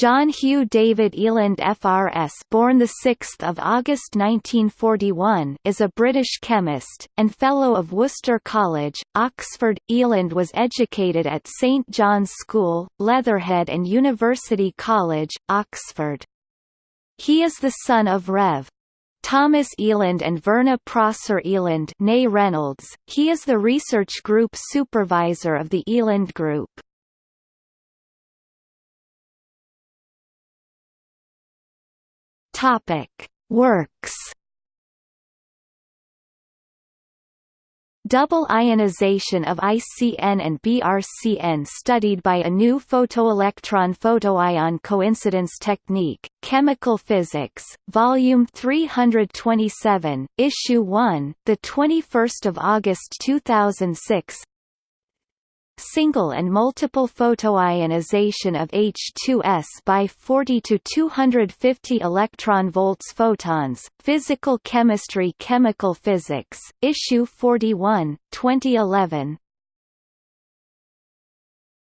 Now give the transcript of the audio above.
John Hugh David Eland FRS born 6 August 1941 is a British chemist, and Fellow of Worcester College, Oxford. Eland was educated at St John's School, Leatherhead and University College, Oxford. He is the son of Rev. Thomas Eland and Verna Prosser Eland Reynolds. He is the research group supervisor of the Eland Group. Topic: Works. Double ionization of ICN and BRCN studied by a new photoelectron photoion coincidence technique, Chemical Physics, Volume 327, Issue 1, 21 August 2006 single and multiple photoionization of H2S by 40 to 250 electron volts photons Physical Chemistry Chemical Physics Issue 41 2011